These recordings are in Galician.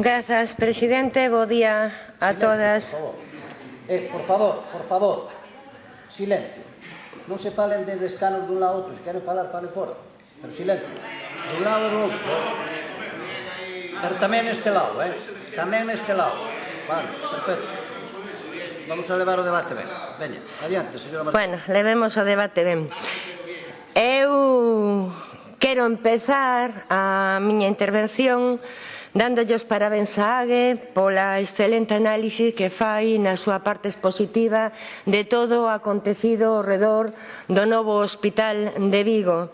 Grazas, presidente. Bo día a Silencio, todas. Por favor. Eh, por favor, por favor. Silencio. Non se falen de escanos dun lado a outro. Se queren falar, falen fora. Pero silencio. Dun lado e do outro. Pero tamén este lado, eh? Tamén este lado. Vale, perfecto. Vamos a levar o debate ben. Veña, adiante, señora María. Bueno, levemos o debate ben. Eu quero empezar a miña intervención dándolle os parabéns a AGE pola excelente análise que fai na súa parte expositiva de todo o acontecido ao redor do novo Hospital de Vigo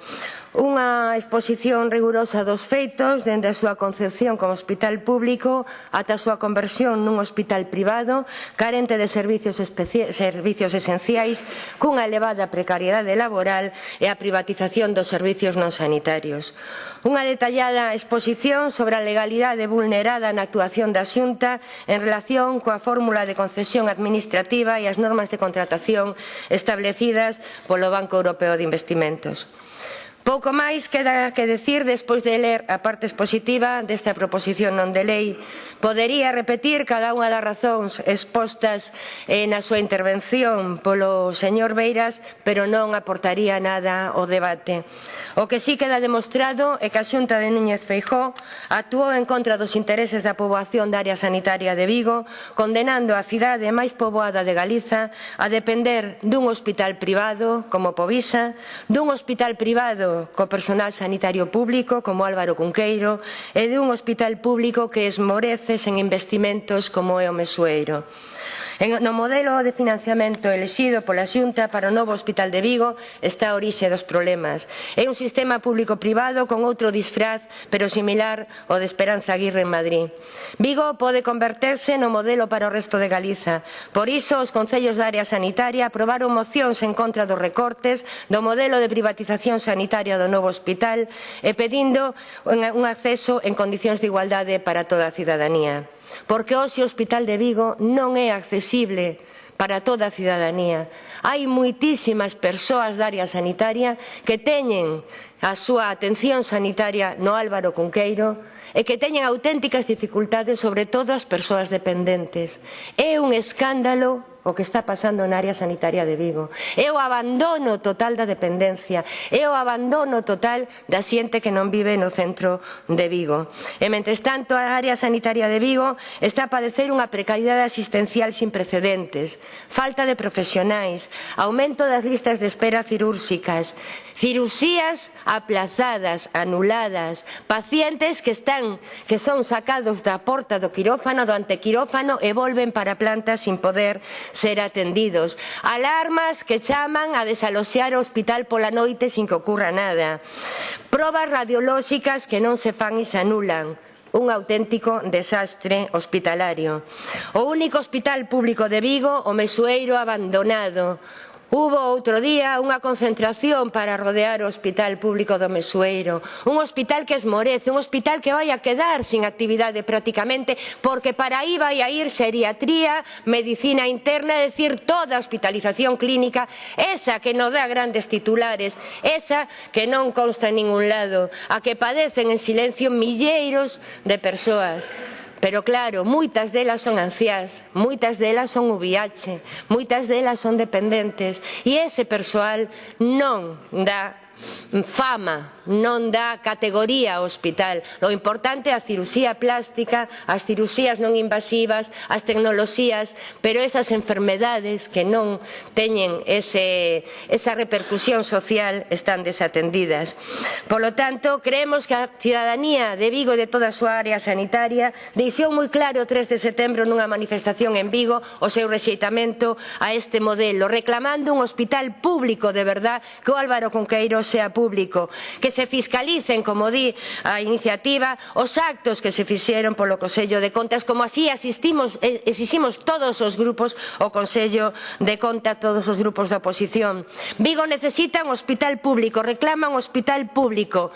unha exposición rigurosa dos feitos dende a súa concepción como hospital público ata a súa conversión nun hospital privado carente de servicios, servicios esenciais cunha elevada precariedade laboral e a privatización dos servicios non sanitarios. Unha detallada exposición sobre a legalidade vulnerada na actuación da Xunta en relación coa fórmula de concesión administrativa e as normas de contratación establecidas polo Banco Europeo de Investimentos. Pouco máis queda que decir despois de ler a parte expositiva desta proposición non de lei Podería repetir cada unha das razóns expostas eh, na súa intervención polo señor Beiras, pero non aportaría nada ao debate. O que sí queda demostrado é que a Xunta de Núñez Feijó actuou en contra dos intereses da poboación da área sanitaria de Vigo, condenando a cidade máis poboada de Galiza a depender dun hospital privado como Povisa, dun hospital privado co personal sanitario público como Álvaro Cunqueiro e dun hospital público que esmorece veces en investimentos como é o Mesueiro. En, no modelo de financiamento elexido pola Xunta para o novo Hospital de Vigo está a orixe dos problemas. É un sistema público-privado con outro disfraz, pero similar ao de Esperanza Aguirre en Madrid. Vigo pode converterse no modelo para o resto de Galiza. Por iso, os concellos da área sanitaria aprobaron mocións en contra dos recortes do modelo de privatización sanitaria do novo hospital e pedindo un acceso en condicións de igualdade para toda a cidadanía porque hoxe o Hospital de Vigo non é accesible para toda a cidadanía. Hai moitísimas persoas da área sanitaria que teñen a súa atención sanitaria no Álvaro Cunqueiro e que teñen auténticas dificultades sobre todo as persoas dependentes. É un escándalo o que está pasando na área sanitaria de Vigo. É o abandono total da dependencia, é o abandono total da xente que non vive no centro de Vigo. E, mentres tanto, a área sanitaria de Vigo está a padecer unha precariedade asistencial sin precedentes, falta de profesionais, aumento das listas de espera cirúrxicas, cirurxías aplazadas, anuladas, pacientes que están que son sacados da porta do quirófano, do antequirófano e volven para a planta sin poder ser atendidos. Alarmas que chaman a desaloxear o hospital pola noite sin que ocurra nada. Probas radiolóxicas que non se fan e se anulan un auténtico desastre hospitalario. O único hospital público de Vigo, o Mesueiro abandonado, Hubo outro día unha concentración para rodear o Hospital Público do Mesueiro, un hospital que esmorece, un hospital que vai a quedar sin actividade prácticamente, porque para aí vai a ir seriatría, medicina interna, é dicir, toda a hospitalización clínica, esa que non dá grandes titulares, esa que non consta en ningún lado, a que padecen en silencio milleiros de persoas. Pero claro, moitas delas son anciás, moitas delas son VIH, moitas delas son dependentes e ese persoal non dá fama, non dá categoría ao hospital. O importante é a cirusía plástica, as cirusías non invasivas, as tecnoloxías, pero esas enfermedades que non teñen ese, esa repercusión social están desatendidas. Por lo tanto, creemos que a ciudadanía de Vigo e de toda a súa área sanitaria deixou moi claro o 3 de setembro nunha manifestación en Vigo o seu rexeitamento a este modelo, reclamando un hospital público de verdad que o Álvaro Conqueiro sea público, que se fiscalicen, como di a iniciativa, os actos que se fixeron polo Consello de Contas, como así asistimos, eh, exiximos todos os grupos o Consello de Contas, todos os grupos da oposición. Vigo necesita un hospital público, reclama un hospital público.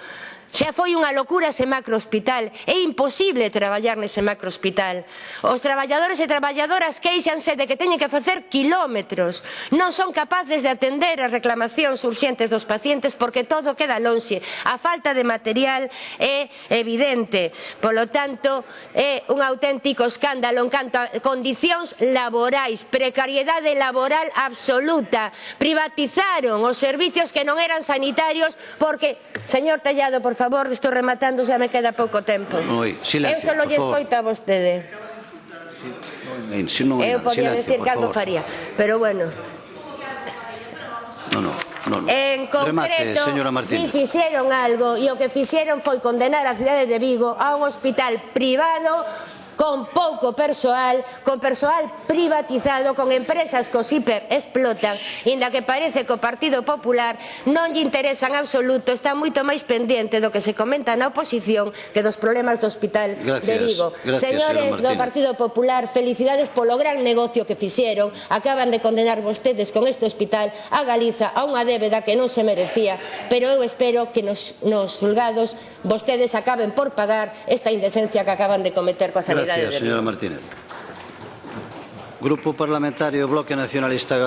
Xa foi unha locura ese macrohospital. É imposible traballar nese macrohospital. Os traballadores e traballadoras queixanse de que teñen que facer kilómetros. Non son capaces de atender as reclamacións urxentes dos pacientes porque todo queda lonxe. A falta de material é evidente. Polo tanto, é un auténtico escándalo en canto a condicións laborais, precariedade laboral absoluta. Privatizaron os servizos que non eran sanitarios porque, señor Tallado, por favor, estou rematando, xa me queda pouco tempo. Oi, silencio, Eu solo lle escoito a vostede. Si, non Eu podía silencio, decir que algo faría, pero bueno. No, no. No, no. En concreto, Remate, si fixeron algo e o que fixeron foi condenar a cidade de Vigo a un hospital privado con pouco persoal, con persoal privatizado, con empresas que os hiper explotan, inda que parece que o Partido Popular non lle interesa en absoluto, está moito máis pendiente do que se comenta na oposición que dos problemas do Hospital gracias, de Vigo. Gracias, Señores do Partido Popular, felicidades polo gran negocio que fixeron, acaban de condenar vostedes con este hospital a Galiza a unha débeda que non se merecía, pero eu espero que nos, nos julgados vostedes acaben por pagar esta indecencia que acaban de cometer coa sanidade. Gracias. Vigo. señora Martínez. Grupo Parlamentario Bloque Nacionalista.